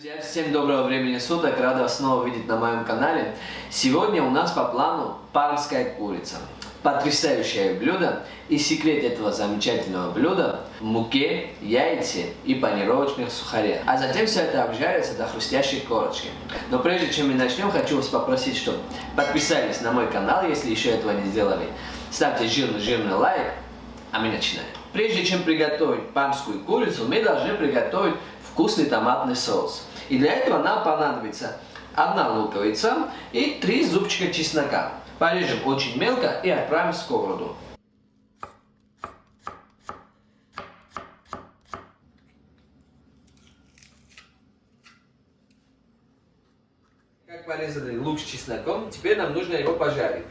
Друзья, всем доброго времени суток, рада вас снова видеть на моем канале. Сегодня у нас по плану пармская курица. Потрясающее блюдо и секрет этого замечательного блюда в муке, яйце и панировочных сухарях. А затем все это обжарится до хрустящей корочки. Но прежде чем мы начнем, хочу вас попросить, чтобы подписались на мой канал, если еще этого не сделали. Ставьте жирный-жирный лайк, а мы начинаем. Прежде чем приготовить пармскую курицу, мы должны приготовить вкусный томатный соус. И для этого нам понадобится одна луковица и три зубчика чеснока. Порежем очень мелко и отправим в сковороду. Как порезали лук с чесноком, теперь нам нужно его пожарить.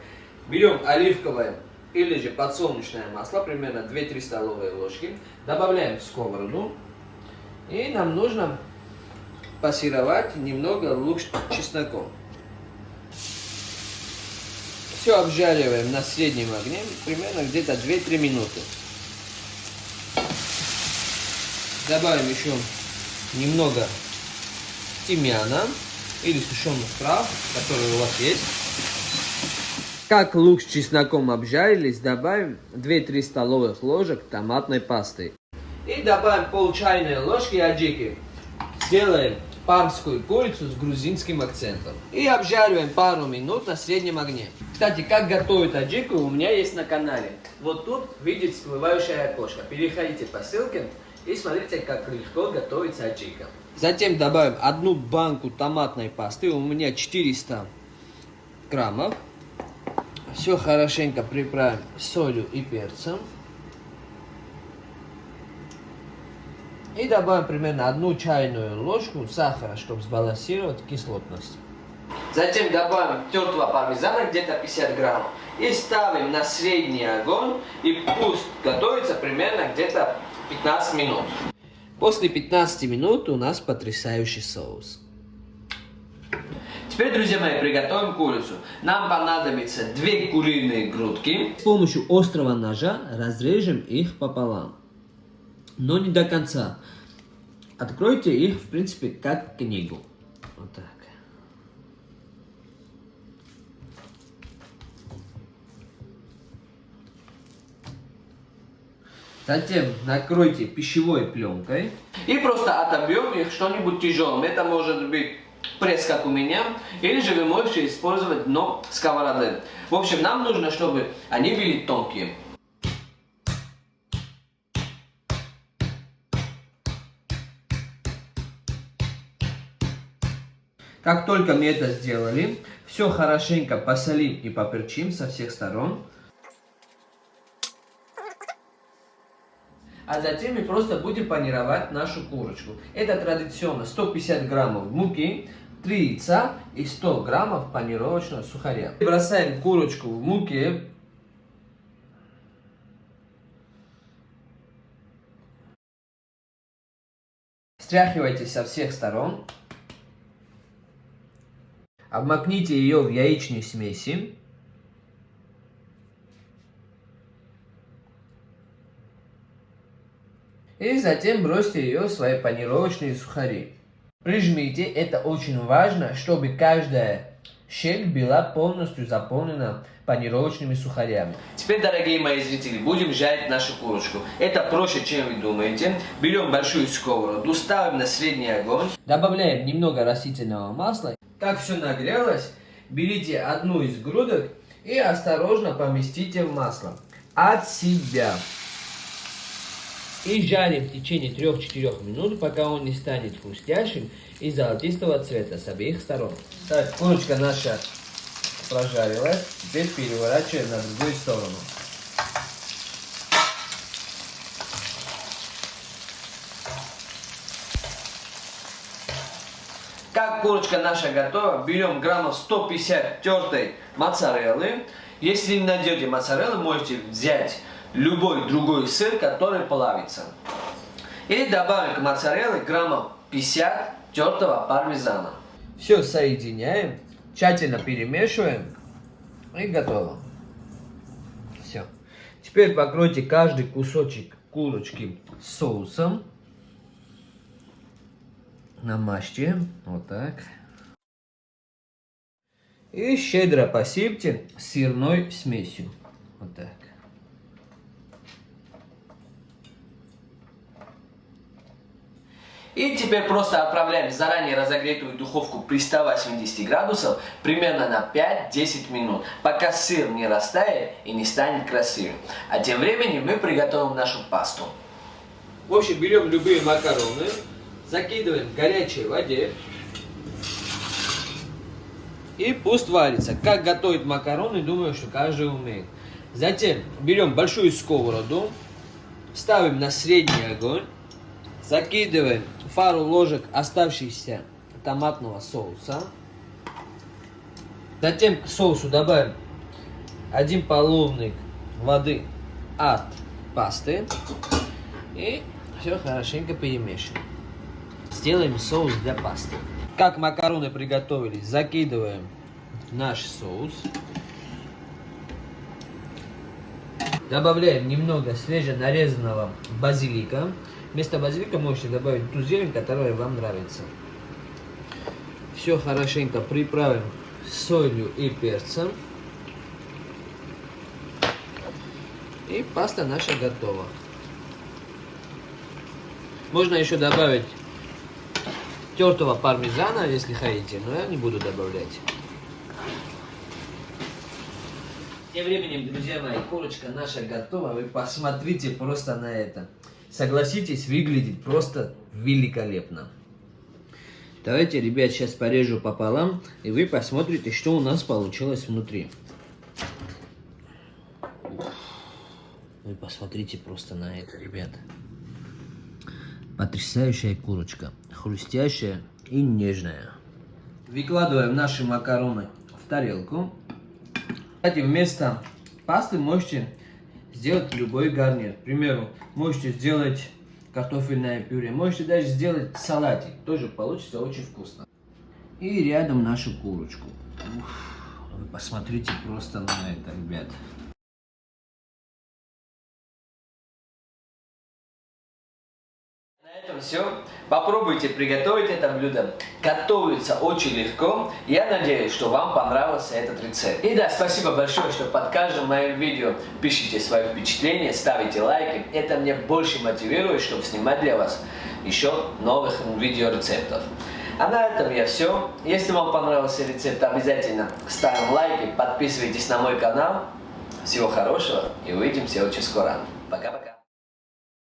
Берем оливковое или же подсолнечное масло, примерно 2-3 столовые ложки, добавляем в сковороду, и нам нужно пассировать немного лук с чесноком. Все обжариваем на среднем огне, примерно где-то 2-3 минуты. Добавим еще немного тимьяна или сушеных трав, которые у вас есть. Как лук с чесноком обжарились, добавим 2-3 столовых ложек томатной пасты. И добавим пол чайной ложки аджики. Сделаем пармскую курицу с грузинским акцентом. И обжариваем пару минут на среднем огне. Кстати, как готовить аджику у меня есть на канале. Вот тут видите всплывающее окошко. Переходите по ссылке и смотрите, как легко готовится аджика. Затем добавим одну банку томатной пасты. У меня 400 граммов. Все хорошенько приправим солью и перцем. И добавим примерно одну чайную ложку сахара, чтобы сбалансировать кислотность. Затем добавим тертого пармезана, где-то 50 грамм. И ставим на средний огонь. И пусть готовится примерно где-то 15 минут. После 15 минут у нас потрясающий соус. Теперь, друзья мои, приготовим курицу. Нам понадобится две куриные грудки. С помощью острого ножа разрежем их пополам но не до конца. Откройте их, в принципе, как книгу. Вот так. Затем накройте пищевой пленкой и просто отобьем их что-нибудь тяжелым. Это может быть пресс, как у меня, или же вы можете использовать дно сковороды. В общем, нам нужно, чтобы они были тонкие. Как только мы это сделали, все хорошенько посолим и поперчим со всех сторон. А затем мы просто будем панировать нашу курочку. Это традиционно 150 граммов муки, 3 яйца и 100 граммов панировочного сухаря. Бросаем курочку в муке. Стряхивайте со всех сторон. Обмакните ее в яичной смеси. И затем бросьте ее в свои панировочные сухари. Прижмите, это очень важно, чтобы каждая щель была полностью заполнена панировочными сухарями. Теперь, дорогие мои зрители, будем жарить нашу курочку. Это проще, чем вы думаете. Берем большую сковороду, ставим на средний огонь, добавляем немного растительного масла как все нагрелось, берите одну из грудок и осторожно поместите в масло. От себя. И жарим в течение 3-4 минут, пока он не станет хрустящим и золотистого цвета с обеих сторон. Так, курочка наша прожарилась. Теперь переворачиваем на другую сторону. Как курочка наша готова, берем граммов 150 тертой моцареллы. Если не найдете моцареллы, можете взять любой другой сыр, который плавится. И добавим к моцарелле граммов 50 тертого пармезана. Все соединяем, тщательно перемешиваем и готово. Все. Теперь покройте каждый кусочек курочки соусом. Намажьте. Вот так. И щедро посыпьте сырной смесью. Вот так. И теперь просто отправляем в заранее разогретую духовку при 180 градусов примерно на 5-10 минут, пока сыр не растает и не станет красивым. А тем временем мы приготовим нашу пасту. В общем, берем любые макароны, закидываем в горячей воде и пусть варится. Как готовить макароны, думаю, что каждый умеет. Затем берем большую сковороду, ставим на средний огонь, закидываем пару ложек оставшихся томатного соуса. Затем к соусу добавим один половник воды от пасты. И все хорошенько перемешиваем. Сделаем соус для пасты. Как макароны приготовились, закидываем наш соус. Добавляем немного свеженарезанного базилика. Вместо базилика можете добавить ту зелень, которая вам нравится. Все хорошенько приправим солью и перцем. И паста наша готова. Можно еще добавить тертого пармезана, если хотите, но я не буду добавлять. Тем временем, друзья мои, курочка наша готова. Вы посмотрите просто на это. Согласитесь, выглядит просто великолепно. Давайте, ребят, сейчас порежу пополам, и вы посмотрите, что у нас получилось внутри. Вы посмотрите просто на это, ребят. Потрясающая курочка. Хрустящая и нежная. Выкладываем наши макароны в тарелку. Кстати, вместо пасты можете сделать любой гарнир. К примеру, можете сделать картофельное пюре, можете даже сделать салатик. Тоже получится очень вкусно. И рядом нашу курочку. Ух, вы посмотрите просто на это, ребят. Этом все. Попробуйте приготовить это блюдо. Готовится очень легко. Я надеюсь, что вам понравился этот рецепт. И да, спасибо большое, что под каждым моим видео пишите свои впечатления, ставите лайки. Это мне больше мотивирует, чтобы снимать для вас еще новых видеорецептов. А на этом я все. Если вам понравился рецепт, обязательно ставим лайки, подписывайтесь на мой канал. Всего хорошего и увидимся очень скоро. Пока-пока.